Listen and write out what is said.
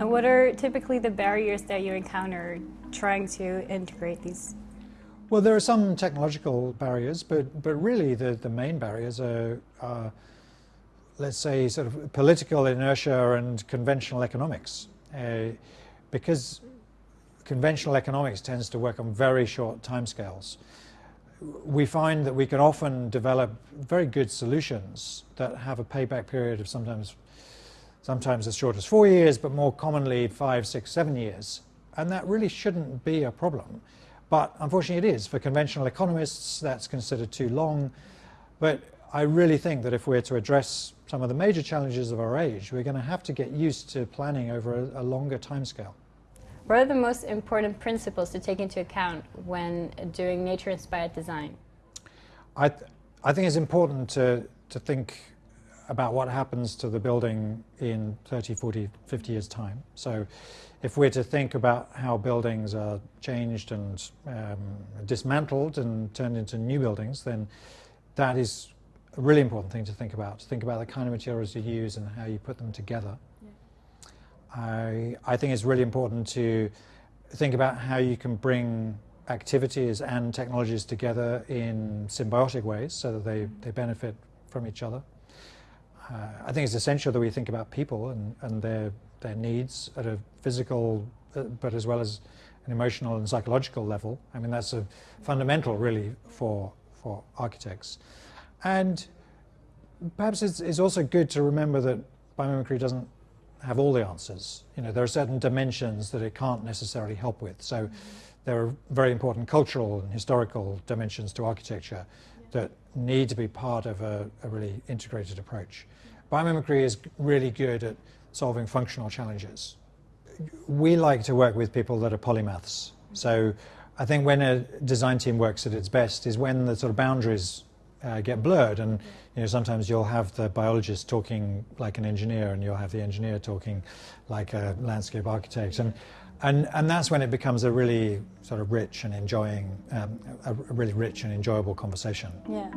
And what are typically the barriers that you encounter trying to integrate these? Well, there are some technological barriers, but, but really the, the main barriers are, are, let's say, sort of political inertia and conventional economics. Uh, because conventional economics tends to work on very short timescales, we find that we can often develop very good solutions that have a payback period of sometimes sometimes as short as four years, but more commonly five, six, seven years. And that really shouldn't be a problem. But unfortunately it is. For conventional economists, that's considered too long. But I really think that if we're to address some of the major challenges of our age, we're going to have to get used to planning over a, a longer timescale. What are the most important principles to take into account when doing nature-inspired design? I, th I think it's important to, to think about what happens to the building in 30, 40, 50 years' time. So if we're to think about how buildings are changed and um, dismantled and turned into new buildings, then that is a really important thing to think about, to think about the kind of materials you use and how you put them together. I, I think it's really important to think about how you can bring activities and technologies together in symbiotic ways so that they, they benefit from each other uh, I think it's essential that we think about people and, and their, their needs at a physical, uh, but as well as an emotional and psychological level. I mean, that's a fundamental really for, for architects. And perhaps it's, it's also good to remember that biomimicry doesn't have all the answers. You know, there are certain dimensions that it can't necessarily help with. So there are very important cultural and historical dimensions to architecture that need to be part of a, a really integrated approach. Biomimicry is really good at solving functional challenges. We like to work with people that are polymaths. So I think when a design team works at its best is when the sort of boundaries uh, get blurred and you know sometimes you'll have the biologist talking like an engineer and you'll have the engineer talking like a landscape architect and and, and that's when it becomes a really sort of rich and enjoying, um, a really rich and enjoyable conversation. Yeah.